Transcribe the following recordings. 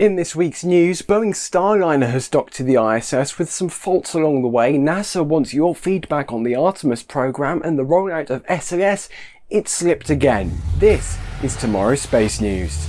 In this week's news, Boeing Starliner has docked to the ISS with some faults along the way. NASA wants your feedback on the Artemis program and the rollout of SLS. It slipped again. This is tomorrow's space news.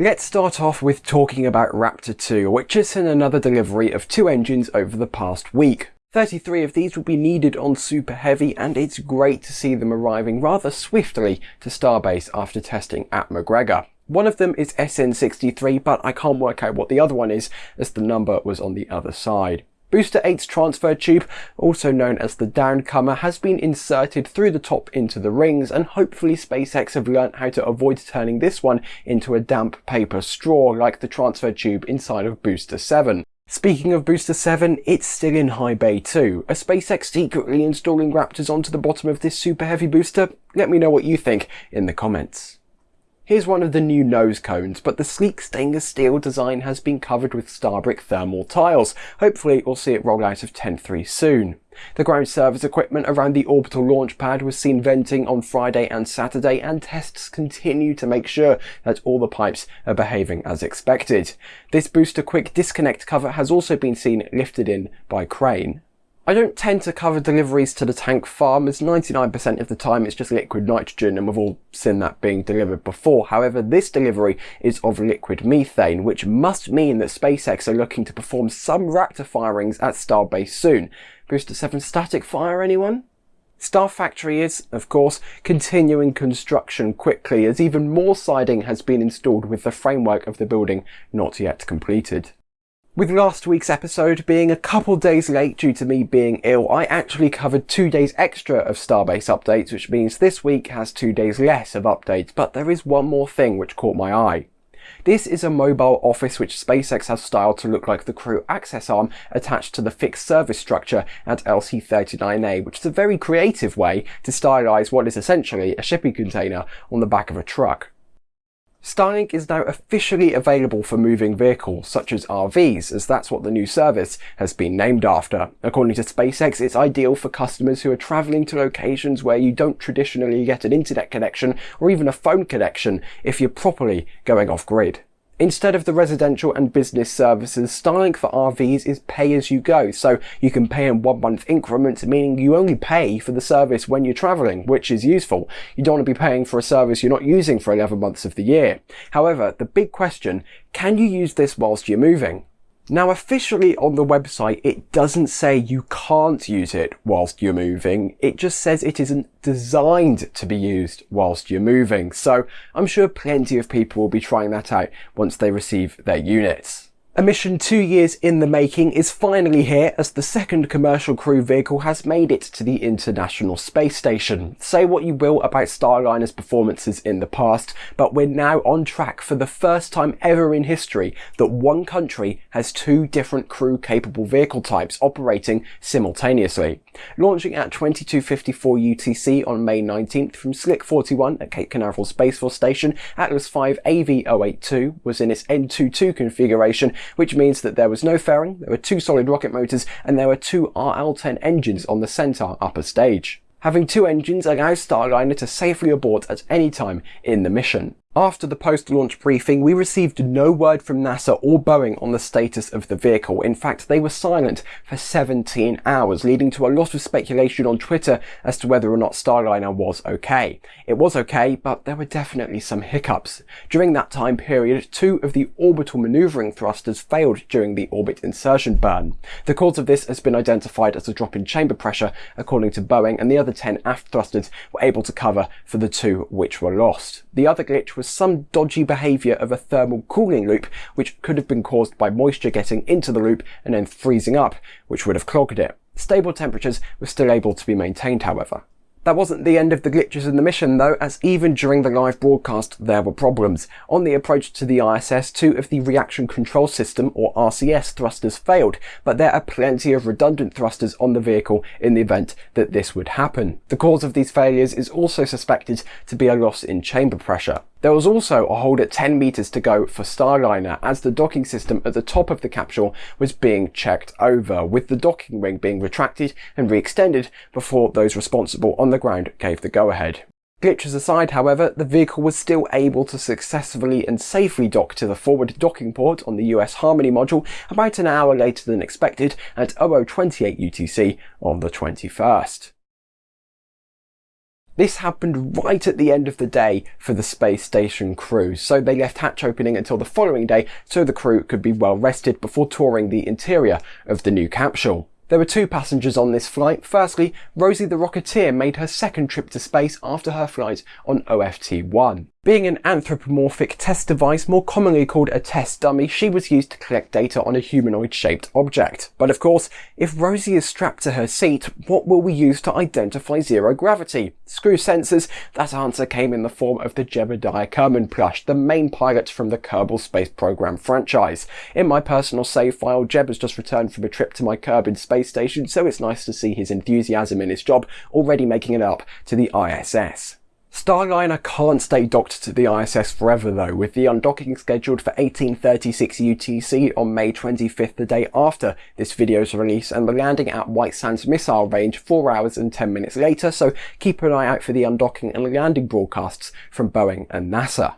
Let's start off with talking about Raptor 2, which has seen another delivery of two engines over the past week. 33 of these will be needed on Super Heavy and it's great to see them arriving rather swiftly to Starbase after testing at McGregor. One of them is SN63 but I can't work out what the other one is as the number was on the other side. Booster 8's transfer tube, also known as the downcomer, has been inserted through the top into the rings and hopefully SpaceX have learnt how to avoid turning this one into a damp paper straw like the transfer tube inside of Booster 7. Speaking of Booster 7, it's still in high bay too. Are SpaceX secretly installing Raptors onto the bottom of this super heavy booster? Let me know what you think in the comments. Here's one of the new nose cones, but the sleek stainless steel design has been covered with Starbrick thermal tiles. Hopefully we'll see it roll out of 10.3 soon. The ground service equipment around the orbital launch pad was seen venting on Friday and Saturday and tests continue to make sure that all the pipes are behaving as expected. This booster quick disconnect cover has also been seen lifted in by crane. I don't tend to cover deliveries to the tank farm as 99% of the time it's just liquid nitrogen and we've all seen that being delivered before. However, this delivery is of liquid methane, which must mean that SpaceX are looking to perform some Raptor firings at Starbase soon. Booster 7 static fire anyone? Star Factory is, of course, continuing construction quickly as even more siding has been installed with the framework of the building not yet completed. With last week's episode being a couple days late due to me being ill, I actually covered two days extra of Starbase updates, which means this week has two days less of updates, but there is one more thing which caught my eye. This is a mobile office which SpaceX has styled to look like the crew access arm attached to the fixed service structure at LC-39A, which is a very creative way to stylize what is essentially a shipping container on the back of a truck. Starlink is now officially available for moving vehicles, such as RVs, as that's what the new service has been named after. According to SpaceX, it's ideal for customers who are travelling to locations where you don't traditionally get an internet connection or even a phone connection if you're properly going off-grid. Instead of the residential and business services, Starlink for RVs is pay as you go, so you can pay in one month increments, meaning you only pay for the service when you're traveling, which is useful. You don't want to be paying for a service you're not using for 11 months of the year. However, the big question, can you use this whilst you're moving? Now officially on the website it doesn't say you can't use it whilst you're moving, it just says it isn't designed to be used whilst you're moving, so I'm sure plenty of people will be trying that out once they receive their units. A mission two years in the making is finally here as the second commercial crew vehicle has made it to the International Space Station. Say what you will about Starliner's performances in the past, but we're now on track for the first time ever in history that one country has two different crew capable vehicle types operating simultaneously. Launching at 2254 UTC on May 19th from Slick 41 at Cape Canaveral Space Force Station, Atlas V AV082 was in its N22 configuration which means that there was no fairing, there were two solid rocket motors, and there were two RL-10 engines on the Centaur upper stage. Having two engines allows Starliner to safely abort at any time in the mission. After the post-launch briefing, we received no word from NASA or Boeing on the status of the vehicle. In fact, they were silent for 17 hours, leading to a lot of speculation on Twitter as to whether or not Starliner was okay. It was okay, but there were definitely some hiccups. During that time period, two of the orbital maneuvering thrusters failed during the orbit insertion burn. The cause of this has been identified as a drop in chamber pressure, according to Boeing, and the other 10 aft thrusters were able to cover for the two which were lost. The other glitch was some dodgy behaviour of a thermal cooling loop, which could have been caused by moisture getting into the loop and then freezing up, which would have clogged it. Stable temperatures were still able to be maintained, however. That wasn't the end of the glitches in the mission though, as even during the live broadcast there were problems. On the approach to the ISS, two of the Reaction Control System, or RCS, thrusters failed, but there are plenty of redundant thrusters on the vehicle in the event that this would happen. The cause of these failures is also suspected to be a loss in chamber pressure. There was also a hold at 10 meters to go for Starliner as the docking system at the top of the capsule was being checked over, with the docking ring being retracted and re-extended before those responsible on the ground gave the go-ahead. Glitches aside, however, the vehicle was still able to successfully and safely dock to the forward docking port on the US Harmony module about an hour later than expected at 0028 UTC on the 21st. This happened right at the end of the day for the space station crew, so they left hatch opening until the following day so the crew could be well rested before touring the interior of the new capsule. There were two passengers on this flight. Firstly, Rosie the Rocketeer made her second trip to space after her flight on OFT-1. Being an anthropomorphic test device, more commonly called a test dummy, she was used to collect data on a humanoid-shaped object. But of course, if Rosie is strapped to her seat, what will we use to identify zero gravity? Screw sensors? That answer came in the form of the Jebediah Kerman plush, the main pilot from the Kerbal Space Program franchise. In my personal save file, Jeb has just returned from a trip to my Kerbin space station, so it's nice to see his enthusiasm in his job already making it up to the ISS. Starliner can't stay docked to the ISS forever though, with the undocking scheduled for 1836 UTC on May 25th, the day after this video's release, and the landing at White Sands Missile Range 4 hours and 10 minutes later, so keep an eye out for the undocking and landing broadcasts from Boeing and NASA.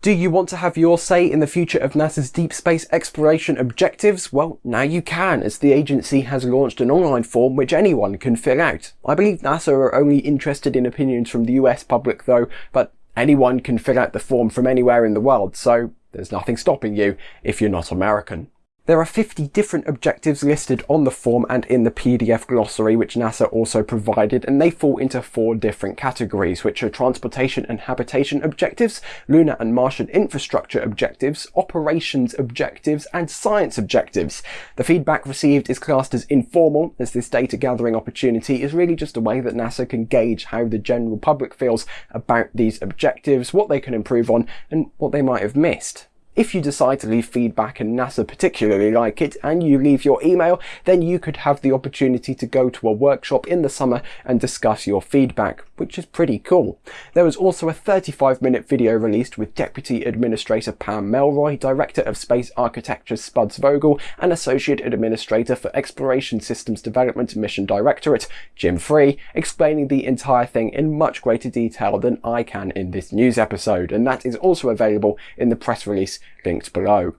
Do you want to have your say in the future of NASA's deep space exploration objectives? Well, now you can, as the agency has launched an online form which anyone can fill out. I believe NASA are only interested in opinions from the US public though, but anyone can fill out the form from anywhere in the world, so there's nothing stopping you if you're not American. There are 50 different objectives listed on the form and in the PDF glossary which NASA also provided and they fall into four different categories which are transportation and habitation objectives, lunar and Martian infrastructure objectives, operations objectives and science objectives. The feedback received is classed as informal as this data gathering opportunity is really just a way that NASA can gauge how the general public feels about these objectives, what they can improve on and what they might have missed. If you decide to leave feedback and NASA particularly like it and you leave your email, then you could have the opportunity to go to a workshop in the summer and discuss your feedback, which is pretty cool. There was also a 35 minute video released with Deputy Administrator Pam Melroy, Director of Space Architecture Spuds Vogel, and Associate Administrator for Exploration Systems Development Mission Directorate, Jim Free, explaining the entire thing in much greater detail than I can in this news episode, and that is also available in the press release linked below.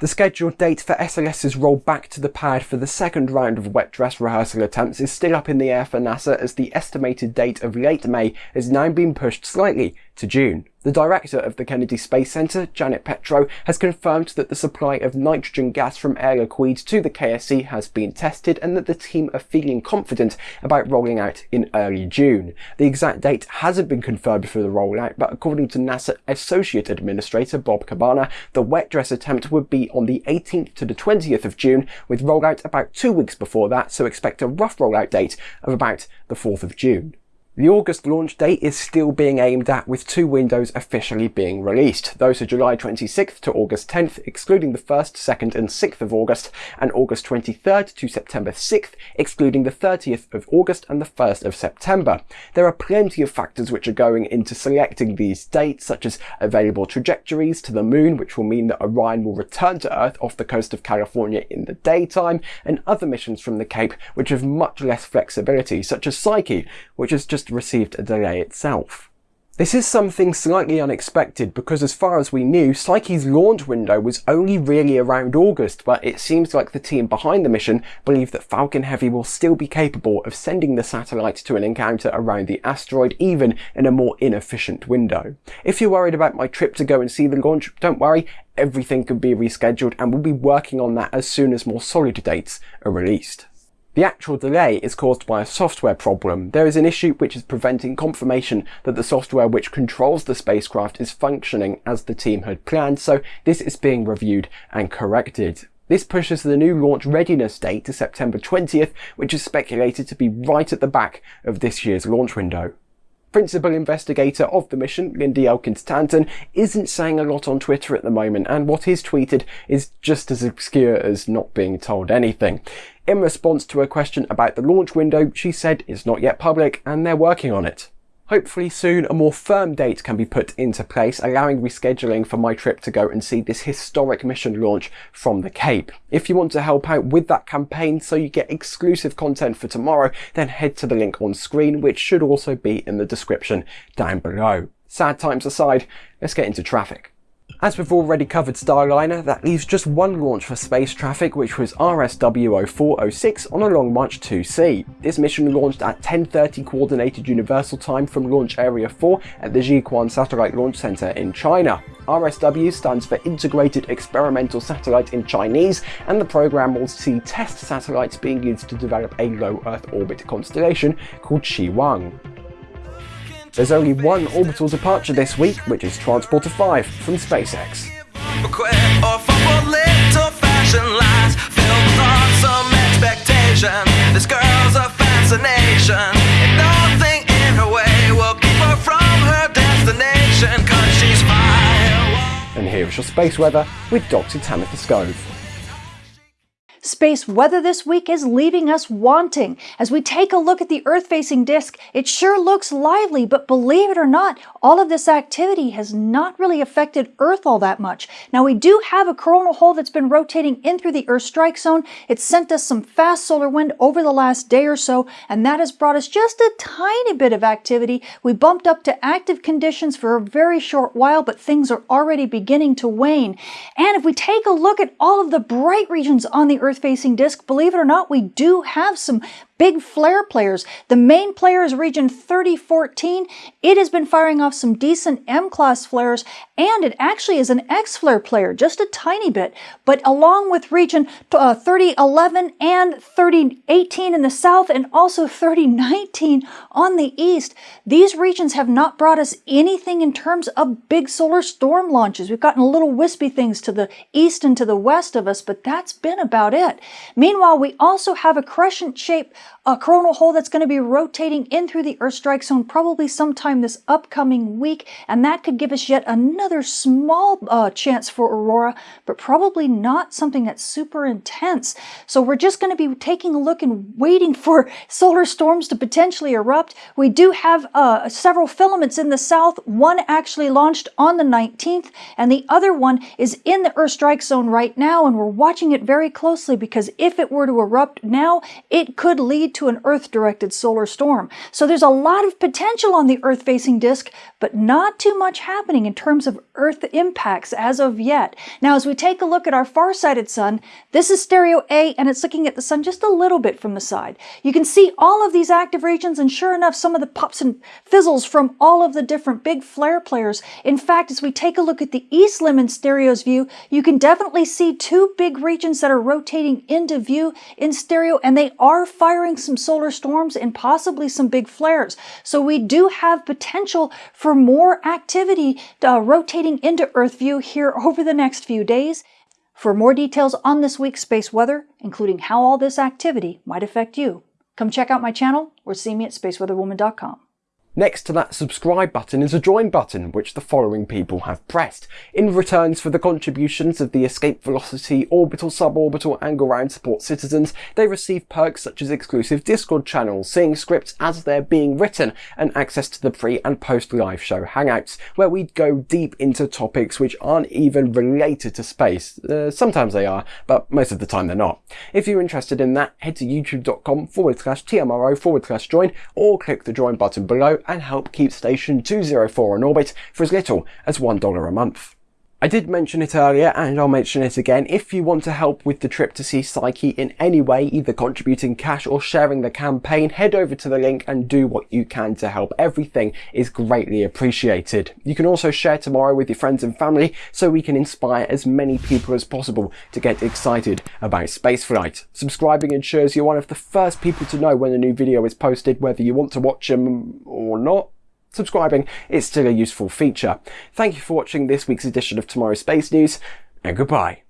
The scheduled date for SLS's roll back to the pad for the second round of wet dress rehearsal attempts is still up in the air for NASA as the estimated date of late May has now been pushed slightly to June. The director of the Kennedy Space Center, Janet Petro, has confirmed that the supply of nitrogen gas from Air Liquide to the KSC has been tested and that the team are feeling confident about rolling out in early June. The exact date hasn't been confirmed for the rollout, but according to NASA Associate Administrator Bob Cabana, the wet dress attempt would be on the 18th to the 20th of June, with rollout about two weeks before that, so expect a rough rollout date of about the 4th of June. The August launch date is still being aimed at with two windows officially being released. Those are July 26th to August 10th, excluding the 1st, 2nd and 6th of August, and August 23rd to September 6th, excluding the 30th of August and the 1st of September. There are plenty of factors which are going into selecting these dates, such as available trajectories to the moon, which will mean that Orion will return to Earth off the coast of California in the daytime, and other missions from the Cape which have much less flexibility, such as Psyche, which has just received a delay itself. This is something slightly unexpected because as far as we knew, Psyche's launch window was only really around August, but it seems like the team behind the mission believe that Falcon Heavy will still be capable of sending the satellite to an encounter around the asteroid even in a more inefficient window. If you're worried about my trip to go and see the launch, don't worry, everything can be rescheduled and we'll be working on that as soon as more solid dates are released. The actual delay is caused by a software problem. There is an issue which is preventing confirmation that the software which controls the spacecraft is functioning as the team had planned, so this is being reviewed and corrected. This pushes the new launch readiness date to September 20th, which is speculated to be right at the back of this year's launch window. Principal investigator of the mission, Lindy Elkins Tanton, isn't saying a lot on Twitter at the moment, and what is tweeted is just as obscure as not being told anything. In response to a question about the launch window, she said it's not yet public and they're working on it. Hopefully soon a more firm date can be put into place, allowing rescheduling for my trip to go and see this historic mission launch from the Cape. If you want to help out with that campaign so you get exclusive content for tomorrow, then head to the link on screen, which should also be in the description down below. Sad times aside, let's get into traffic. As we've already covered Starliner, that leaves just one launch for space traffic, which was RSW0406 on a Long March 2C. This mission launched at 10.30 Coordinated Universal Time from Launch Area 4 at the Jiuquan Satellite Launch Center in China. RSW stands for Integrated Experimental Satellite in Chinese, and the program will see test satellites being used to develop a low Earth orbit constellation called Xiwang. There's only one orbital departure this week, which is Transporter 5 from SpaceX. And nothing in her way will keep her from her destination, cause she's fire. And here's your space weather with Dr. Tamitha Skov. Space weather this week is leaving us wanting. As we take a look at the Earth-facing disk, it sure looks lively, but believe it or not, all of this activity has not really affected Earth all that much. Now we do have a coronal hole that's been rotating in through the Earth strike zone. It sent us some fast solar wind over the last day or so, and that has brought us just a tiny bit of activity. We bumped up to active conditions for a very short while, but things are already beginning to wane. And if we take a look at all of the bright regions on the Earth facing disk, believe it or not, we do have some big flare players. The main player is region 3014. It has been firing off some decent M-class flares, and it actually is an X-flare player, just a tiny bit. But along with region uh, 3011 and 3018 in the south, and also 3019 on the east, these regions have not brought us anything in terms of big solar storm launches. We've gotten a little wispy things to the east and to the west of us, but that's been about it. Meanwhile, we also have a crescent shape a coronal hole that's going to be rotating in through the Earth strike zone probably sometime this upcoming week, and that could give us yet another small uh, chance for aurora, but probably not something that's super intense. So we're just going to be taking a look and waiting for solar storms to potentially erupt. We do have uh, several filaments in the south. One actually launched on the 19th, and the other one is in the Earth strike zone right now, and we're watching it very closely because if it were to erupt now, it could lead to an Earth-directed solar storm. So there's a lot of potential on the Earth-facing disk, but not too much happening in terms of Earth impacts as of yet. Now, as we take a look at our far-sighted sun, this is stereo A, and it's looking at the sun just a little bit from the side. You can see all of these active regions, and sure enough, some of the pops and fizzles from all of the different big flare players. In fact, as we take a look at the east limb in stereo's view, you can definitely see two big regions that are rotating into view in stereo, and they are firing some solar storms and possibly some big flares. So we do have potential for more activity uh, rotating into Earth view here over the next few days. For more details on this week's space weather, including how all this activity might affect you, come check out my channel or see me at spaceweatherwoman.com. Next to that subscribe button is a join button, which the following people have pressed. In returns for the contributions of the Escape Velocity, Orbital, Suborbital and Ground Support citizens, they receive perks such as exclusive Discord channels, seeing scripts as they're being written, and access to the pre and post live show hangouts, where we go deep into topics which aren't even related to space. Uh, sometimes they are, but most of the time they're not. If you're interested in that, head to youtube.com forward slash TMRO forward slash join, or click the join button below and help keep Station 204 in orbit for as little as $1 a month. I did mention it earlier and I'll mention it again. If you want to help with the trip to see Psyche in any way, either contributing cash or sharing the campaign, head over to the link and do what you can to help. Everything is greatly appreciated. You can also share tomorrow with your friends and family so we can inspire as many people as possible to get excited about spaceflight. Subscribing ensures you're one of the first people to know when a new video is posted, whether you want to watch them or not subscribing is still a useful feature. Thank you for watching this week's edition of Tomorrow's Space News, and goodbye.